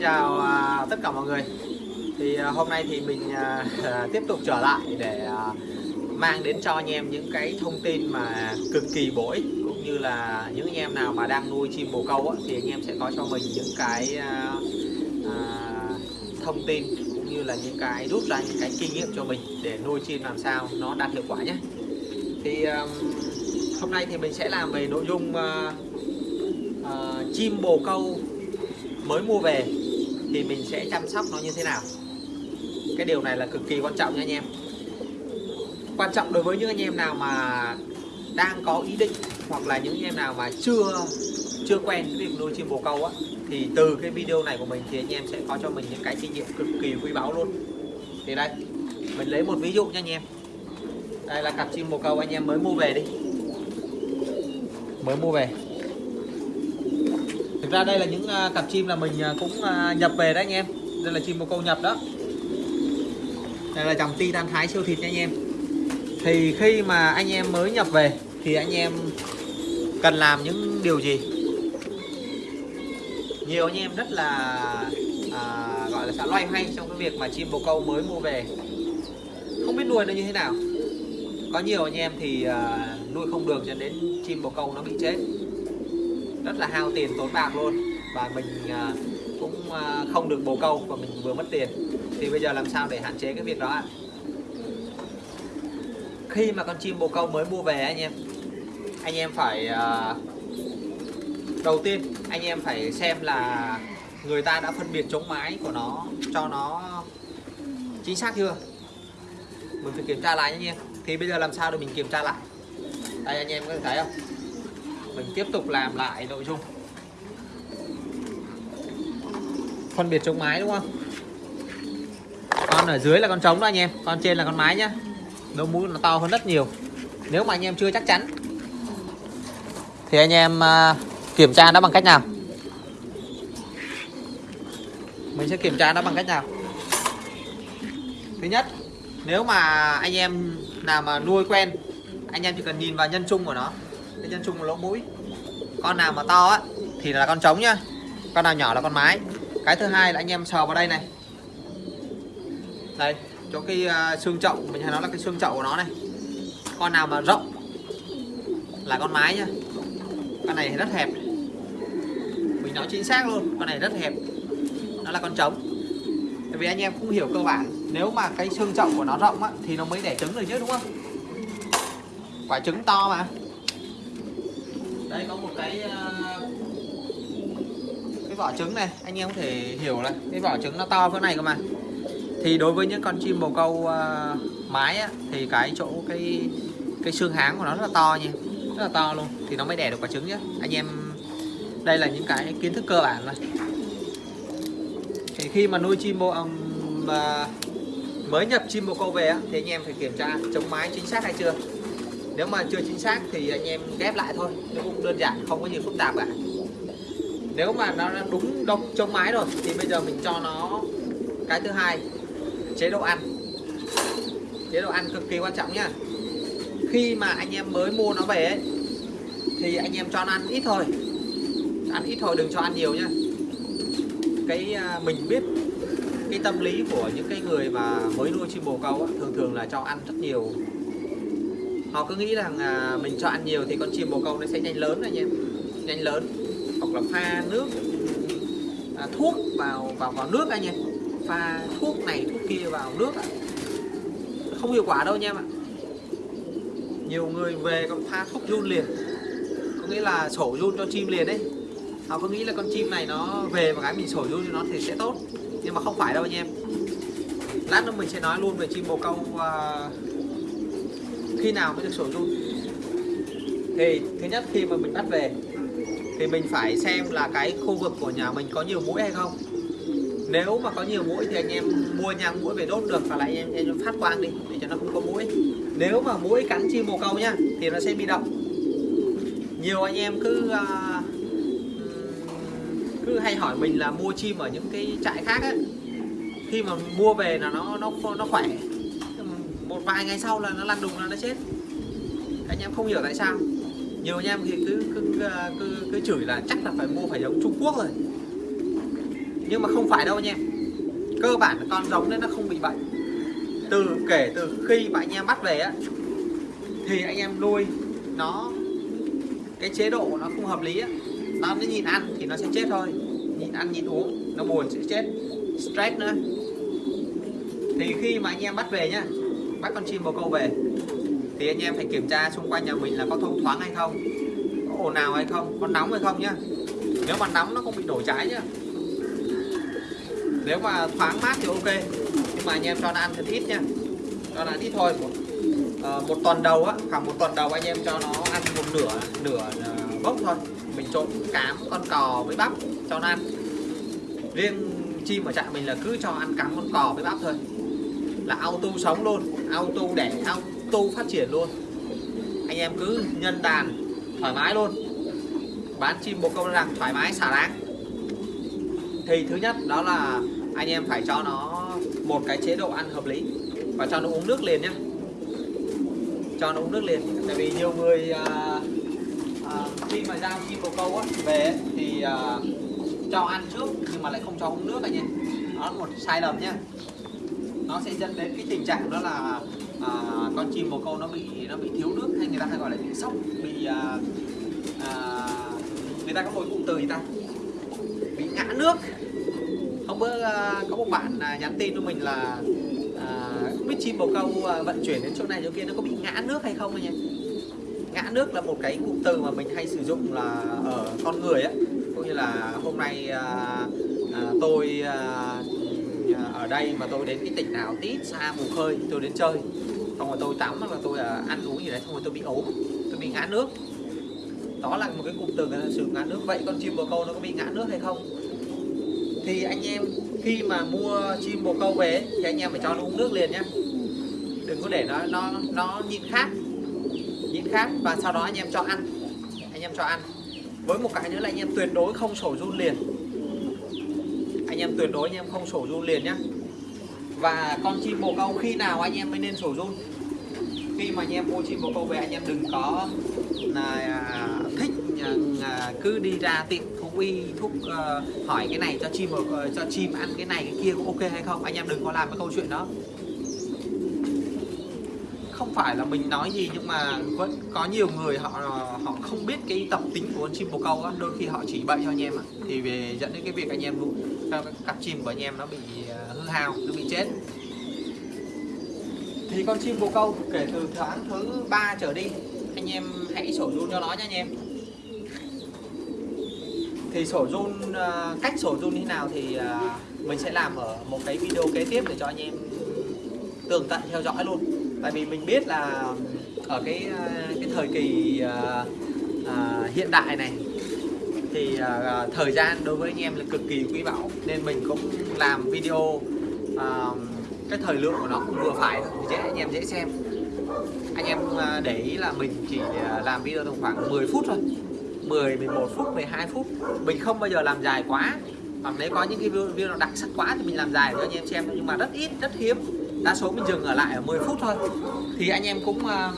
chào à, tất cả mọi người. Thì à, hôm nay thì mình à, à tiếp tục trở lại để à, mang đến cho anh em những cái thông tin mà cực kỳ bổ ích cũng như là những anh em nào mà đang nuôi chim bồ câu á, thì anh em sẽ có cho mình những cái à, thông tin cũng như là những cái rút ra những cái kinh nghiệm cho mình để nuôi chim làm sao nó đạt hiệu quả nhé. Thì hôm nay thì mình sẽ làm về nội dung chim bồ câu mới mua về thì mình sẽ chăm sóc nó như thế nào? Cái điều này là cực kỳ quan trọng nha anh em. Quan trọng đối với những anh em nào mà đang có ý định hoặc là những anh em nào mà chưa chưa quen với việc nuôi chim bồ câu á, thì từ cái video này của mình thì anh em sẽ có cho mình những cái kinh nghiệm cực kỳ quý báu luôn. Thì đây, mình lấy một ví dụ nha anh em. Đây là cặp chim bồ câu anh em mới mua về đi. Mới mua về thực ra đây là những à, cặp chim là mình à, cũng à, nhập về đấy anh em. Đây là chim bồ câu nhập đó. Đây là dòng titan thái siêu thịt nha anh em. Thì khi mà anh em mới nhập về thì anh em cần làm những điều gì? Nhiều anh em rất là à, gọi là xã loay hoay trong cái việc mà chim bồ câu mới mua về. Không biết nuôi nó như thế nào. Có nhiều anh em thì à, nuôi không được cho đến chim bồ câu nó bị chết rất là hao tiền tốn bạc luôn. Và mình à, cũng à, không được bồ câu và mình vừa mất tiền. Thì bây giờ làm sao để hạn chế cái việc đó ạ? Khi mà con chim bồ câu mới mua về anh em anh em phải à, đầu tiên anh em phải xem là người ta đã phân biệt chống mái của nó, cho nó chính xác chưa? Mình phải kiểm tra lại nhé anh em. Thì bây giờ làm sao để mình kiểm tra lại? Đây, anh em có thể thấy không? Mình tiếp tục làm lại nội dung. Phân biệt chống mái đúng không? Con ở dưới là con trống đó anh em, con trên là con mái nhá. Lỗ mũi nó to hơn rất nhiều. Nếu mà anh em chưa chắc chắn. Thì anh em à, kiểm tra nó bằng cách nào? Mình sẽ kiểm tra nó bằng cách nào? Thứ nhất, nếu mà anh em nào mà nuôi quen, anh em chỉ cần nhìn vào nhân trung của nó. Cái nhân trung của lỗ mũi con nào mà to á thì là con trống nhá. Con nào nhỏ là con mái. Cái thứ hai là anh em sờ vào đây này. Đây chỗ cái uh, xương chậu mình hay nói là cái xương chậu của nó này. Con nào mà rộng là con mái nhá. Con này rất hẹp. Mình nói chính xác luôn con này rất hẹp. Nó là con trống. Tại vì anh em cũng hiểu cơ bản nếu mà cái xương chậu của nó rộng á, thì nó mới đẻ trứng được chứ đúng không? Quả trứng to mà đây có một cái ờ, cái vỏ trứng này anh em có thể hiểu là cái vỏ trứng nó to cỡ này cơ mà. Thì đối với những con chim bồ câu uh, mái á, thì cái chỗ cái cái xương háng của nó rất là to nha rất là to luôn. Thì nó mới đẻ được quả trứng nhé anh em đây là những cái kiến thức cơ bản rồi thì khi mà nuôi chim bồ um, uh, mới nhập chim bồ câu về á, thì anh em phải kiểm tra chống mái chính xác hay chưa nếu mà chưa chính xác thì anh em ghép lại thôi nó cũng đơn giản không có gì phức tạp cả. Nếu mà nó đúng đông chống mái rồi thì bây giờ mình cho nó cái thứ hai chế độ ăn. Chế độ ăn cực kỳ quan trọng nhá. Khi mà anh em mới mua nó về ấy, thì anh em cho nó ăn ít thôi. Ăn ít thôi đừng cho ăn nhiều nhá. Cái à, mình biết cái tâm lý của những cái người mà mới nuôi chim bồ câu á, thường thường là cho ăn rất nhiều họ cứ nghĩ rằng à, mình cho ăn nhiều thì con chim bồ câu nó sẽ nhanh lớn anh em nhanh lớn. Hoặc là pha nước à, thuốc vào vào vào nước anh em pha thuốc này thuốc kia vào nước ạ. Không hiệu quả đâu anh em ạ. Nhiều người về còn pha thuốc run liền. Có nghĩa là sổ run cho chim liền đấy. Họ cứ nghĩ là con chim này nó về và cái mình sổ run cho nó thì sẽ tốt. Nhưng mà không phải đâu anh em. Lát nữa mình sẽ nói luôn về chim bồ câu uh, khi nào mới được sổ run thì thứ nhất khi mà mình bắt về thì mình phải xem là cái khu vực của nhà mình có nhiều mũi hay không. Nếu mà có nhiều mũi thì anh em mua nhang mũi về đốt được và lại anh em, em phát quang đi để cho nó không có mũi. Nếu mà mũi cắn chim bồ câu nhá thì nó sẽ bị động. Nhiều anh em cứ uh, cứ hay hỏi mình là mua chim ở những cái trại khác ấy khi mà mua về là nó nó nó khỏe vài ngày sau là nó lăn đùng là nó chết. Anh em không hiểu tại sao. Nhiều anh em thì cứ cứ, cứ, cứ, cứ chửi là chắc là phải mua phải giống Trung Quốc rồi. Nhưng mà không phải đâu anh em. Cơ bản con giống đấy nó không bị bệnh. Từ kể từ khi mà anh em bắt về á thì anh em nuôi nó cái chế độ nó không hợp lý á nó nó nhìn ăn thì nó sẽ chết thôi. Nhìn ăn nhìn uống nó buồn sẽ chết. Stress nữa. Thì khi mà anh em bắt về nhá bắt con chim bồ câu về. Thì anh em phải kiểm tra xung quanh nhà mình là có thông thoáng hay không có ồn nào hay không có nóng hay không nhá. Nếu mà nóng nó không bị đổ trái nhá. Nếu mà thoáng mát thì ok nhưng mà anh em cho nó ăn thật ít nha cho nó ăn ít thôi. Một, uh, một tuần đầu á khoảng một tuần đầu anh em cho nó ăn một nửa nửa uh, bốc thôi. Mình trộn cám con cò với bắp cho nó ăn. Riêng chim ở trại mình là cứ cho ăn cám con cò với bắp thôi là auto sống luôn auto đẻ auto phát triển luôn. Anh em cứ nhân đàn thoải mái luôn. Bán chim bồ câu rằng thoải mái xả láng thì thứ nhất đó là anh em phải cho nó một cái chế độ ăn hợp lý và cho nó uống nước liền nhé cho nó uống nước liền tại vì nhiều người à, à, khi mà giao chim bồ câu á, về thì à, cho ăn trước nhưng mà lại không cho uống nước anh em. Đó là một sai lầm nhé nó sẽ dẫn đến cái tình trạng đó là à, con chim bồ câu nó bị nó bị thiếu nước hay người ta hay gọi là bị sốc bị à, à, người ta có một cụm từ gì ta? Bị ngã nước. Hôm bữa à, có một bạn à, nhắn tin cho mình là à, biết chim bồ câu à, vận chuyển đến chỗ này chỗ kia nó có bị ngã nước hay không anh em ngã nước là một cái cụm từ mà mình hay sử dụng là ở con người á. Cũng như là hôm nay à, à, tôi à, đây mà tôi đến cái tỉnh nào tít xa mù khơi, tôi đến chơi. Xong rồi tôi tắm hoặc là tôi à, ăn uống gì đấy, xong rồi tôi bị ốm, tôi bị ngã nước. Đó là một cái cụm từ người ta sử ngã nước. Vậy con chim bồ câu nó có bị ngã nước hay không? Thì anh em khi mà mua chim bồ câu về thì anh em phải cho nó uống nước liền nhé đừng có để nó nó nó nhịn khát nhịn khát và sau đó anh em cho ăn. Anh em cho ăn. Với một cái nữa là anh em tuyệt đối không sổ run liền. Anh em tuyệt đối anh em không sổ run liền nhé và con chim bồ câu khi nào anh em mới nên sổ run? Khi mà anh em mua chim bồ câu về anh em đừng có là à, thích à, cứ đi ra tiệm thú y thuốc ờ, hỏi cái này cho chim ờ, cho chim ăn cái này cái kia có ok hay không? Anh em đừng có làm cái câu chuyện đó. Không phải là mình nói gì nhưng mà vẫn có nhiều người họ ờ, họ không biết cái tập tính của con chim bồ câu á. Đôi khi họ chỉ bậy cho anh em ạ thì về dẫn đến cái việc anh em cặp chim của anh em nó bị hao nó bị chết. Thì con chim bồ câu kể từ tháng thứ ba trở đi. Anh em hãy sổ run cho nó nha anh em. Thì sổ run cách sổ run như thế nào thì mình sẽ làm ở một cái video kế tiếp để cho anh em tường tận theo dõi luôn. Tại vì mình biết là ở cái cái thời kỳ à, à, hiện đại này thì à, thời gian đối với anh em là cực kỳ quý báu. Nên mình cũng làm video à, cái thời lượng của nó cũng vừa phải dễ anh em dễ xem. Anh em à, để ý là mình chỉ à, làm video tầm khoảng 10 phút thôi. 10 11 phút 12 phút. Mình không bao giờ làm dài quá. Hoặc nếu có những cái video đặc sắc quá thì mình làm dài cho anh em xem nhưng mà rất ít rất hiếm. Đa số mình dừng ở lại ở 10 phút thôi. Thì anh em cũng à,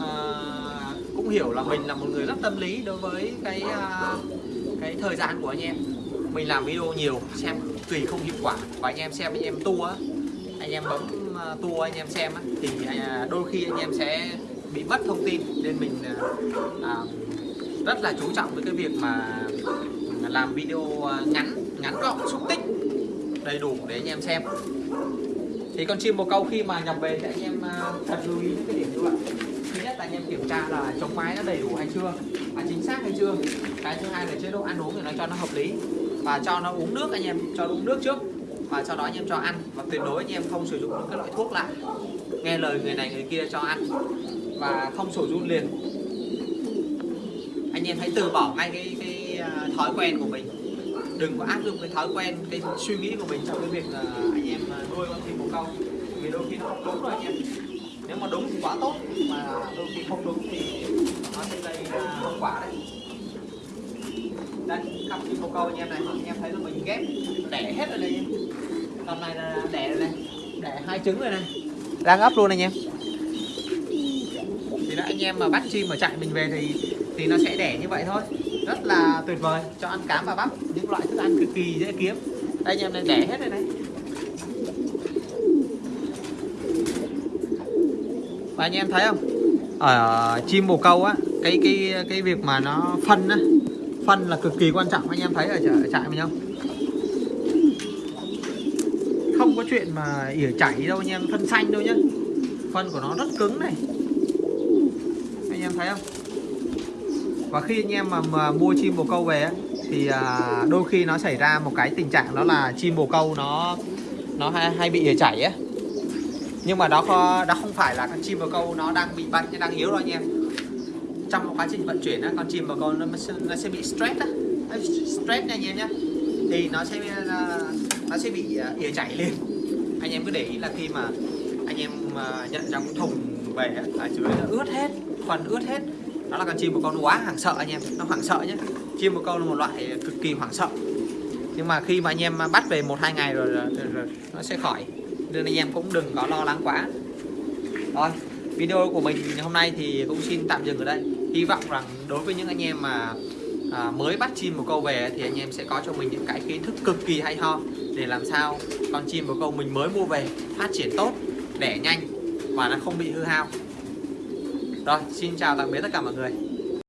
à, cũng hiểu là mình là một người rất tâm lý đối với cái à, cái thời gian của anh em mình làm video nhiều, xem tùy không hiệu quả. Và anh em xem, anh em tua anh em bấm ờ, tua, anh em xem thì à, đôi khi anh em sẽ bị mất thông tin. Nên mình à, à, rất là chú trọng với cái việc mà làm video ngắn ngắn gọn, xúc tích, đầy đủ để anh em xem. Thì con chim bồ câu khi mà nhập về thì anh em thật lưu ý những cái điểm như vậy. Thứ nhất là anh em kiểm tra là chống mái nó đầy đủ hay chưa và chính xác hay chưa. Cái thứ hai là chế độ ăn uống thì nó cho nó hợp lý và cho nó uống nước anh em cho nó uống nước trước. Và sau đó anh em cho ăn. Và tuyệt đối anh em không sử dụng những cái loại thuốc lại nghe lời người này người kia cho ăn. Và không sổ run liền. Anh em hãy từ bỏ ngay cái, cái à, thói quen của mình. Đừng có áp dụng cái thói quen cái suy nghĩ của mình trong cái việc là anh em à, nuôi con chim bồ câu. Vì đôi khi nó không đúng rồi anh em. Nếu mà đúng thì quá tốt mà đôi khi không đúng thì nó sẽ gây hậu quả đấy đây bồ câu anh em này anh em thấy là mình ghép đẻ hết rồi đây tầm này là đẻ rồi này đẻ hai trứng rồi này đang ấp luôn anh em thì đó anh em mà bắt chim ở trại mình về thì thì nó sẽ đẻ như vậy thôi. Rất là tuyệt vời cho ăn cám và bắp những loại thức ăn cực kỳ dễ kiếm. Đây anh em này đẻ hết rồi đấy và anh em thấy không? Ở chim bồ câu á cái cái cái việc mà nó phân á phân là cực kỳ quan trọng anh em thấy ở, trại mình không? Không có chuyện mà ỉa chảy đâu anh em phân xanh đâu nhá. Phân của nó rất cứng này. Anh em thấy không? Và khi anh em mà, mà mua chim bồ câu về thì à, đôi khi nó xảy ra một cái tình trạng đó là chim bồ câu nó nó hay, hay bị ỉa chảy á. Nhưng mà đó kho- đó không phải là con chim bồ câu nó đang bị bệnh hay đang yếu đâu anh em trong quá trình vận chuyển á, con chim mà con nó sẽ, nó sẽ bị stress á. Stress nha anh em nhé thì nó sẽ ờ, nó sẽ bị ờ, ỉa chảy lên. Anh em cứ để ý là khi mà anh em ờ, nhận trong thùng về á, ở dưới nó ướt hết phần ướt hết. Đó là con chim một con quá hoảng sợ anh em nó hoảng sợ nhé chim một con là một loại cực kỳ hoảng sợ. Nhưng mà khi mà anh em bắt về một hai ngày rồi, rồi, rồi, rồi nó sẽ khỏi. Nên anh em cũng đừng có lo lắng quá. Rồi video của mình hôm nay thì cũng xin tạm dừng ở đây hy vọng rằng đối với những anh em mà à, mới bắt chim bồ câu về thì anh em sẽ có cho mình những cái kiến thức cực kỳ hay ho để làm sao con chim bồ câu mình mới mua về phát triển tốt đẻ nhanh và nó không bị hư hao. Rồi xin chào tạm biệt tất cả mọi người.